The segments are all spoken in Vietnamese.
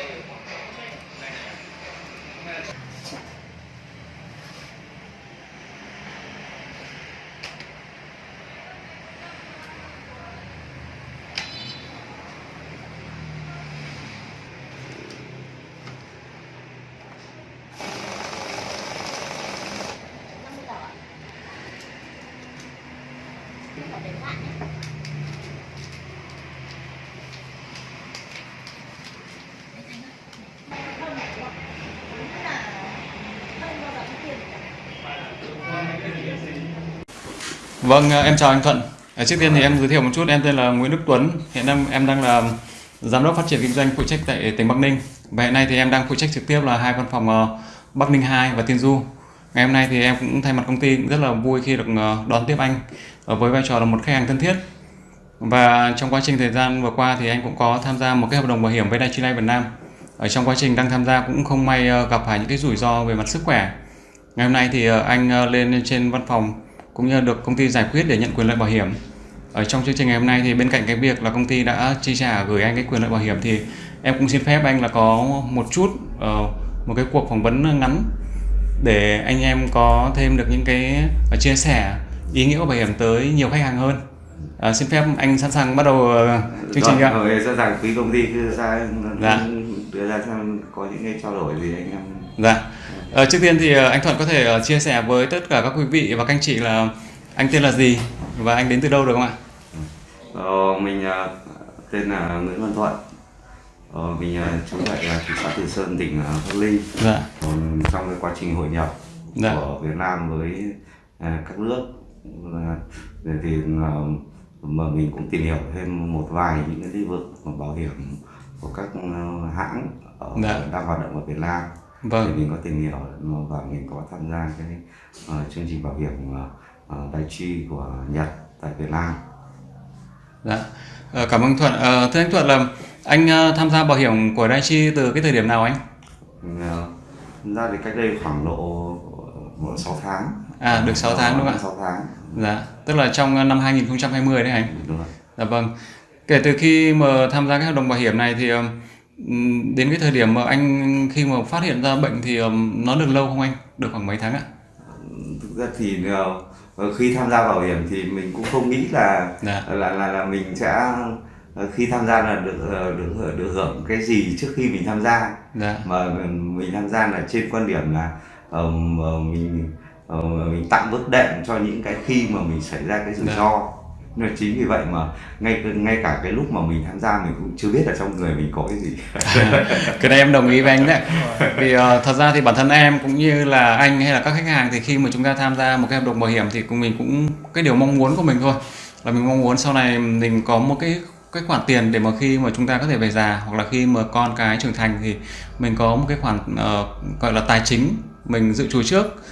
Hãy subscribe cho kênh Ghiền Mì Gõ Để không bỏ lỡ những video hấp dẫn Vâng, à, em chào anh Thuận. À, trước tiên thì em giới thiệu một chút, em tên là Nguyễn Đức Tuấn. Hiện em em đang là giám đốc phát triển kinh doanh phụ trách tại tỉnh Bắc Ninh. Và hiện nay thì em đang phụ trách trực tiếp là hai văn phòng à, Bắc Ninh 2 và Tiên Du. Ngày hôm nay thì em cũng thay mặt công ty rất là vui khi được đón tiếp anh với vai trò là một khách hàng thân thiết. Và trong quá trình thời gian vừa qua thì anh cũng có tham gia một cái hợp đồng bảo hiểm với Daiichi Life Việt Nam. Ở trong quá trình đang tham gia cũng không may gặp phải những cái rủi ro về mặt sức khỏe. Ngày hôm nay thì anh lên trên văn phòng cũng như được công ty giải quyết để nhận quyền lợi bảo hiểm. Ở trong chương trình ngày hôm nay thì bên cạnh cái việc là công ty đã chi trả gửi anh cái quyền lợi bảo hiểm thì em cũng xin phép anh là có một chút ờ, một cái cuộc phỏng vấn ngắn để anh em có thêm được những cái ờ, chia sẻ ý nghĩa của bảo hiểm tới nhiều khách hàng hơn. Ờ, xin phép anh sẵn sàng bắt đầu chương trình ạ. Rồi, sẵn sàng quý công ty cứ ra Dạ. Đưa ra xem có những cái trao đổi gì anh em Dạ. Ờ, trước tiên thì ờ, anh Thuận có thể ờ, chia sẻ với tất cả các quý vị và các anh chị là anh tên là gì và anh đến từ đâu được không ạ? ờ, mình tên là Nguyễn Văn Thuận ờ, mình trú tại thị xã Từ Sơn tỉnh Bắc Ninh Dạ. còn trong cái quá trình hội nhập Dạ. của Việt Nam với các nước thì, mà mình cũng tìm hiểu thêm một vài những cái lĩnh vực bảo hiểm của các ờ, hãng ở, Dạ. đang hoạt động ở Việt Nam Vâng. mình có tìm hiểu và mình có tham gia cái ờ, chương trình bảo hiểm uh, Daiichi của Nhật tại Việt Nam Dạ. Ờ, cảm ơn Thuận. Ờ, thưa anh Thuận là anh ờ, tham gia bảo hiểm của Daiichi từ cái thời điểm nào anh? Ờ, ra thì cách đây khoảng độ 6 tháng À, được 6 tháng đúng không ạ? 6 tháng Dạ. Tức là trong ờ, năm 2020 đấy anh. đúng rồi Dạ vâng. Kể từ khi mà tham gia cái hợp đồng bảo hiểm này thì ờ, ừm, đến cái thời điểm mà anh khi mà phát hiện ra bệnh thì ờ, nó được lâu không anh? Được khoảng mấy tháng ạ? thực ra thì ờ, khi tham gia bảo hiểm thì mình cũng không nghĩ là Dạ. là là là mình sẽ ờ, khi tham gia là được ờ, được hưởng- được hưởng cái gì trước khi mình tham gia Dạ. mà mình tham gia là trên quan điểm là ờ, mà mình ờ, mình tạm bước đệm cho những cái khi mà mình xảy ra cái rủi Dạ. ro nên chính vì vậy mà ngay ngay cả cái lúc mà mình tham gia mình cũng chưa biết là trong người mình có cái gì. Cái này em đồng ý với anh đấy. Vì ờ, thật ra thì bản thân em cũng như là anh hay là các khách hàng thì khi mà chúng ta tham gia một cái hợp đồng bảo hiểm thì cũng mình cũng cái điều mong muốn của mình thôi. Là mình mong muốn sau này mình có một cái cái khoản tiền để mà khi mà chúng ta có thể về già hoặc là khi mà con cái trưởng thành thì mình có một cái khoản ờ, gọi là tài chính mình dự trù trước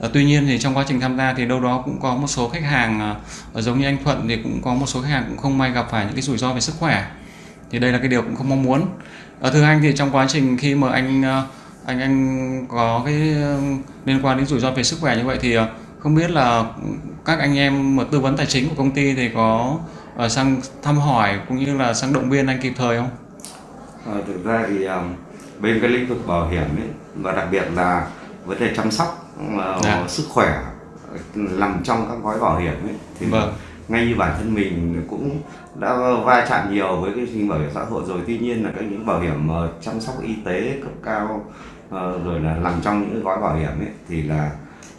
Ờ, tuy nhiên thì trong quá trình tham gia thì đâu đó cũng có một số khách hàng ờ, ờ, giống như anh Thuận thì cũng có một số khách hàng cũng không may gặp phải những cái rủi ro về sức khỏe thì đây là cái điều cũng không mong muốn thưa anh thì trong quá trình khi mà anh anh anh có cái liên quan đến rủi ro về sức khỏe như vậy thì không biết là các anh em mà tư vấn tài chính của công ty thì có sang thăm hỏi cũng như là sang động viên anh kịp thời không? À, thực ra thì um, bên cái lĩnh vực bảo hiểm ấy và đặc biệt là vấn đề chăm sóc ờ, Dạ. sức khỏe nằm trong các gói bảo hiểm ấy thì Vâng. ngay như bản thân mình cũng đã va chạm nhiều với cái trình bảo hiểm xã hội rồi tuy nhiên là các những bảo hiểm ờ, chăm sóc y tế cấp cao ờ, rồi là nằm trong những gói bảo hiểm ấy thì là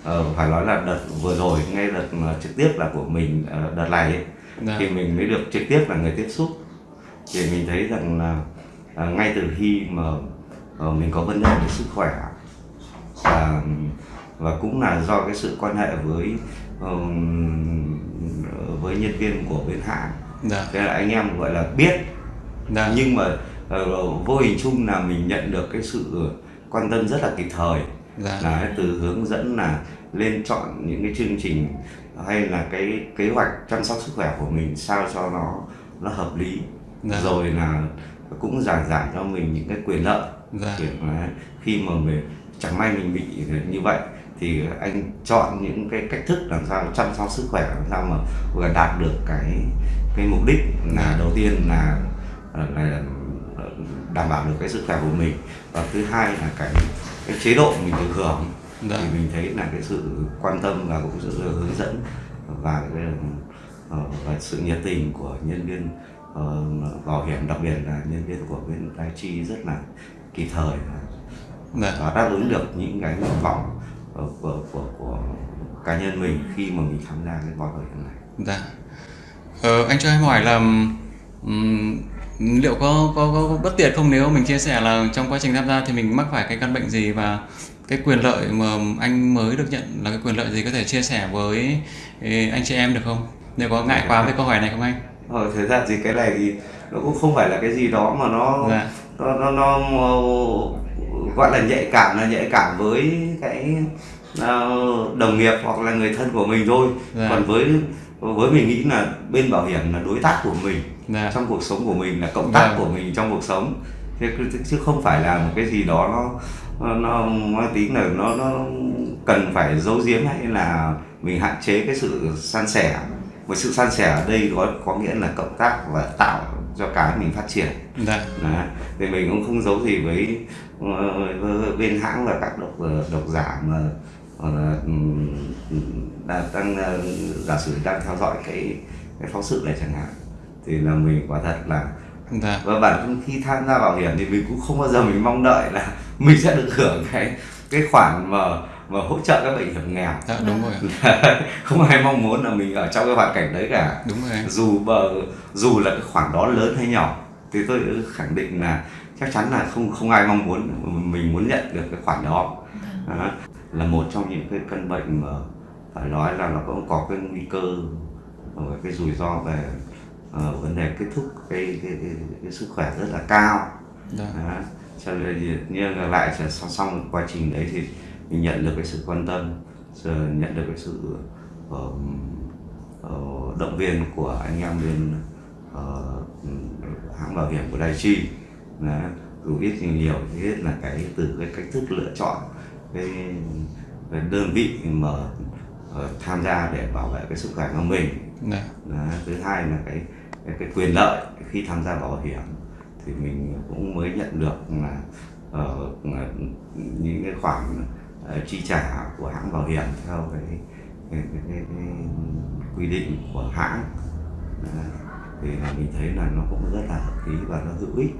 ờ, phải nói là đợt vừa rồi ngay đợt trực tiếp là của mình đợt này ấy, Dạ. thì mình mới được trực tiếp là người tiếp xúc thì mình thấy rằng là ngay từ khi mà mình có vấn đề về sức khỏe và và cũng là do cái sự quan hệ với với nhân viên của bên hãng Dạ. thế là anh em gọi là biết Dạ. nhưng mà ờ, vô hình chung là mình nhận được cái sự quan tâm rất là kịp thời Dạ. là từ hướng dẫn là lên chọn những cái chương trình hay là cái kế hoạch chăm sóc sức khỏe của mình sao cho nó nó hợp lý Dạ. rồi là cũng giảng giải cho mình những cái quyền lợi Dạ. kiểu là khi mà mình chẳng may mình bị như vậy thì anh chọn những cái cách thức làm sao chăm sóc sức khỏe làm sao mà vừa đạt được cái cái mục đích là đầu tiên là là đảm bảo được cái sức khỏe của mình và thứ hai là cái cái chế độ mình được hưởng Dạ. thì mình thấy là cái sự quan tâm và cũng sự hướng dẫn và cái ờ, và sự nhiệt tình của nhân viên ờ, bảo hiểm đặc biệt là nhân viên của bên Daiichi rất là kịp thời Dạ. và đáp ứng được những cái nguyện vọng ờ, của của của cá nhân mình khi mà mình tham gia cái gói bảo hiểm này Dạ. Ờ, anh cho em hỏi là ừm, liệu có, có có bất tiện không nếu mình chia sẻ là trong quá trình tham gia thì mình mắc phải cái căn bệnh gì và cái quyền lợi mà anh mới được nhận là cái quyền lợi gì có thể chia sẻ với anh chị em được không? Nếu có ngại quá với câu hỏi này không anh? Ờ, thực ra thì cái này thì nó cũng không phải là cái gì đó mà nó Dạ. nó nó, nó gọi là nhạy cảm là nhạy cảm với cái ờ, đồng nghiệp hoặc là người thân của mình thôi Dạ. còn với với mình nghĩ là bên bảo hiểm là đối tác của mình Dạ. trong cuộc sống của mình là cộng tác Vâng. của mình trong cuộc sống thế chứ- không phải là một cái gì đó nó nó mang tính là nó nó cần phải giấu giếm hay là mình hạn chế cái sự san sẻ một sự san sẻ ở đây có có nghĩa là cộng tác và tạo cho cái mình phát triển Dạ. Đấy. thì mình cũng không giấu gì với, với bên hãng và các độc độc giả mà là đang, giả sử đang theo dõi cái cái phóng sự này chẳng hạn thì là mình quả thật là Dạ. và bản thân khi tham gia bảo hiểm thì mình cũng không bao giờ mình mong đợi là mình sẽ được hưởng cái cái khoản mà mà hỗ trợ các bệnh hiểm nghèo Dạ đúng rồi. không ai mong muốn là mình ở trong cái hoàn cảnh đấy cả Đúng rồi dù bờ dù là cái khoản đó lớn hay nhỏ thì tôi khẳng định là chắc chắn là không không ai mong muốn mình muốn nhận được cái khoản đó Đó. là một trong những cái căn bệnh mà phải nói là nó cũng có cái nguy cơ và cái rủi ro về ờ, vấn đề kết thúc cái cái, cái, cái sức khỏe rất là cao đó. cho nên nhưng lại sẽ song song với quá trình đấy thì mình nhận được cái sự quan tâm nhận được cái sự ờ, ờ, động viên của anh em bên ờ, hãng bảo hiểm của Đài Chi Đấy. dù ít thì nhiều thì hết là cái từ cái cách thức lựa chọn cái, cái đơn vị mà ờ, tham gia để bảo vệ cái sức khỏe của mình Dạ. Đấy, thứ hai là cái, cái cái quyền lợi khi tham gia bảo hiểm thì mình cũng mới nhận được là là những cái khoản ờ, chi trả của hãng bảo hiểm theo cái cái, cái, cái, cái quy định của hãng Đấy, thì là mình thấy là nó cũng rất là hợp lý và nó hữu ích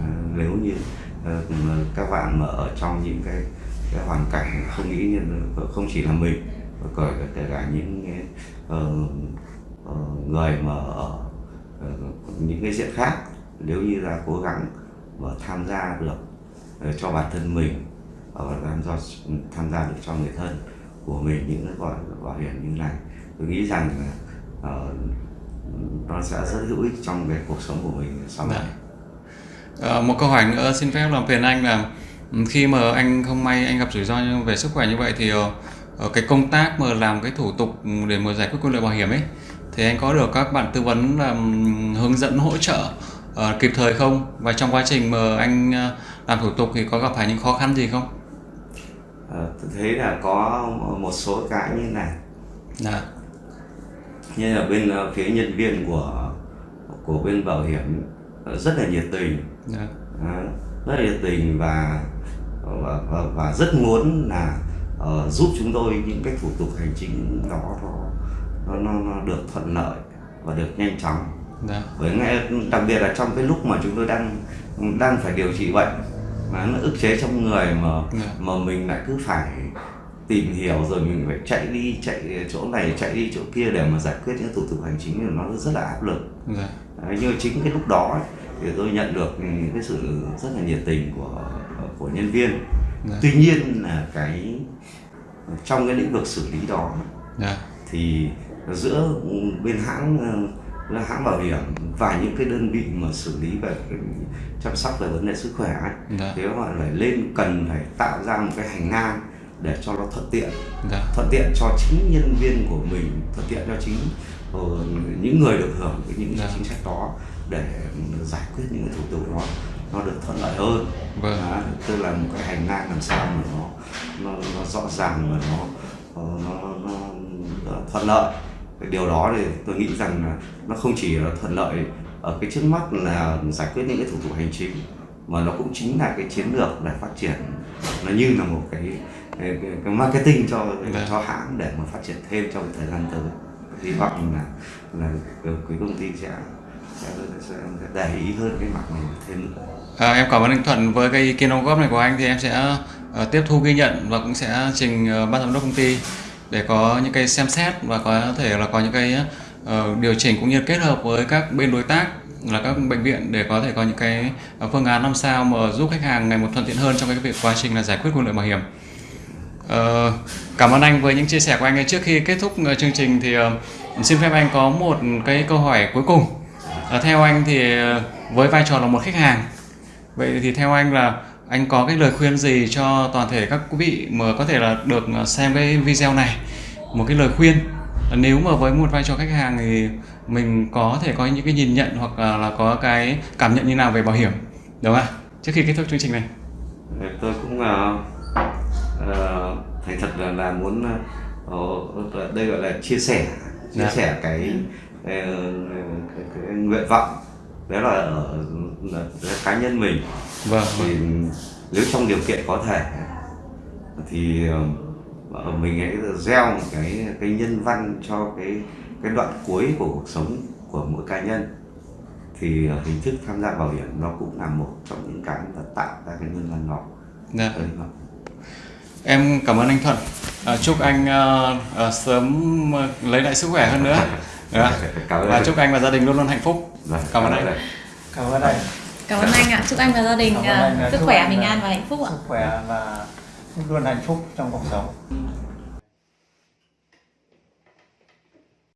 À, nếu như ờ, các bạn mà ở trong những cái cái hoàn cảnh không nghĩ như ờ, không chỉ là mình mà còn cả- kể cả những cái, uh, người mà ở uh, những cái diện khác nếu như là cố gắng mà tham gia được uh, cho bản thân mình và tham gia tham gia được cho người thân của mình những cái gọi bảo hiểm như này tôi nghĩ rằng là nó sẽ rất hữu ích trong cái cuộc sống của mình sau này. Dạ. Ờ, một câu hỏi nữa xin phép làm phiền anh là ừ, khi mà anh không may anh gặp rủi ro về sức khỏe như vậy thì ờ, ờ, cái công tác mà làm cái thủ tục để mà giải quyết quyền lợi bảo hiểm ấy thì anh có được các bạn tư vấn là ừm, hướng dẫn hỗ trợ ờ, kịp thời không và trong quá trình mà anh làm thủ tục thì có gặp phải những khó khăn gì không? Ờ, tôi thấy là có một số cái như này Dạ. như là bên phía nhân viên của của bên bảo hiểm rất là nhiệt tình Dạ. Đó, rất nhiệt tình và và, và, và rất muốn là ờ, giúp chúng tôi những cái thủ tục hành chính đó nó nó, nó, được thuận lợi và được nhanh chóng Dạ. bởi ngay đặc biệt là trong cái lúc mà chúng tôi đang đang phải điều trị bệnh mà nó ức chế trong người mà Dạ. mà mình lại cứ phải tìm hiểu rồi mình phải chạy đi chạy chỗ này chạy đi chỗ kia để mà giải quyết những thủ tục hành chính thì nó rất là áp lực Dạ. Nhưng mà chính cái lúc đó ấy, thì tôi nhận được những cái sự rất là nhiệt tình của của nhân viên Dạ. tuy nhiên là cái trong cái lĩnh vực xử lý đó Dạ. thì giữa bên hãng ờ, hãng bảo hiểm và những cái đơn vị mà xử lý về chăm sóc về vấn đề sức khỏe ấy, Dạ. thì họ phải lên cần phải tạo ra một cái hành lang để cho nó thuận tiện Dạ. thuận tiện cho chính nhân viên của mình thuận tiện cho chính những người được hưởng cái những Dạ. chính sách đó để giải quyết những thủ tục đó nó được thuận lợi hơn Vâng. Đó, tức là một cái hành lang làm sao mà nó nó, nó rõ ràng và nó ờ, nó, nó, nó thuận lợi cái điều đó thì tôi nghĩ rằng là nó không chỉ là thuận lợi ở cái trước mắt là giải quyết những cái thủ tục hành chính mà nó cũng chính là cái chiến lược để phát triển nó như là một cái cái, cái, marketing cho Dạ. cho hãng để mà phát triển thêm trong thời gian tới hy vọng là là cái quý công ty sẽ sẽ, sẽ để ý hơn cái mặt này thêm nữa À, em cảm ơn anh Thuận với cái ý kiến đóng góp này của anh thì em sẽ uh, tiếp thu ghi nhận và cũng sẽ trình uh, ban giám đốc công ty để có những cái xem xét và có thể là có những cái uh, điều chỉnh cũng như kết hợp với các bên đối tác là các bệnh viện để có thể có những cái phương án làm sao mà giúp khách hàng ngày một thuận tiện hơn trong cái việc quá trình là giải quyết quyền lợi bảo hiểm. Ờ, cảm ơn anh với những chia sẻ của anh trước khi kết thúc ờ, chương trình thì ờ, xin phép anh có một cái câu hỏi cuối cùng. Theo anh thì với vai trò là một khách hàng vậy thì theo anh là anh có cái lời khuyên gì cho toàn thể các quý vị mà có thể là được xem cái video này? Một cái lời khuyên nếu mà với một vai trò khách hàng thì mình có thể có những cái nhìn nhận hoặc là, là có cái cảm nhận như nào về bảo hiểm? Đúng không ạ? Trước khi kết thúc chương trình này. Tôi cũng uh, thành thật là, là muốn uh, đây gọi là chia sẻ chia Dạ. sẻ cái, cái, cái, cái nguyện vọng đó là ở là, là cá nhân mình. Vâng thì nếu trong điều kiện có thể thì ờ, mình hãy gieo một cái cái nhân văn cho cái cái đoạn cuối của cuộc sống của mỗi cá nhân. Thì ờ, hình thức tham gia bảo hiểm nó cũng là một trong những cái mà tạo ra cái nhân văn đó. Dạ. Em cảm ơn anh Thuận. À, chúc anh ờ, ờ, sớm ờ, lấy lại sức khỏe hơn nữa. Dạ. Cảm ơn và anh. chúc anh và gia đình luôn luôn hạnh phúc. Vâng, cảm ơn anh. cảm ơn anh. Cảm ơn anh ạ. Chúc anh và gia đình Cảm à, sức khỏe, bình an và hạnh phúc ạ. sức khỏe và luôn hạnh phúc trong cuộc sống